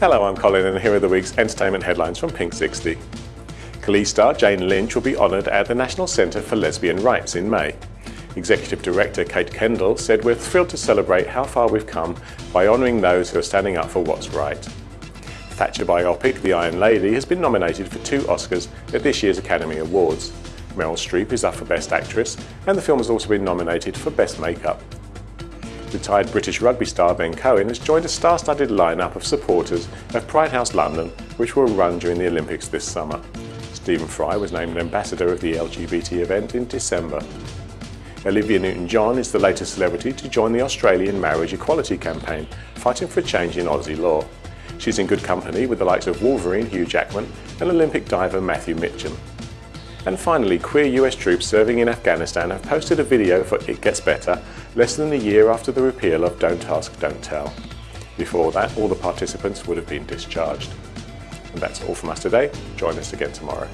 Hello, I'm Colin and here are the week's entertainment headlines from Pink 60. Glee's star Jane Lynch will be honoured at the National Centre for Lesbian Rights in May. Executive Director Kate Kendell said we're thrilled to celebrate how far we've come by honouring those who are standing up for what's right. Thatcher biopic The Iron Lady has been nominated for two Oscars at this year's Academy Awards. Meryl Streep is up for Best Actress and the film has also been nominated for Best Makeup. Retired British rugby star Ben Cohen has joined a star-studded lineup of supporters of Pride House London which will run during the Olympics this summer. Stephen Fry was named ambassador of the LGBT event in December. Olivia Newton-John is the latest celebrity to join the Australian marriage equality campaign, fighting for a change in Aussie law. She's in good company with the likes of Wolverine Hugh Jackman and Olympic diver Matthew Mitcham. And finally, queer US troops serving in Afghanistan have posted a video for It Gets Better less than a year after the repeal of Don't Ask, Don't Tell. Before that, all the participants would have been discharged. And that's all from us today. Join us again tomorrow.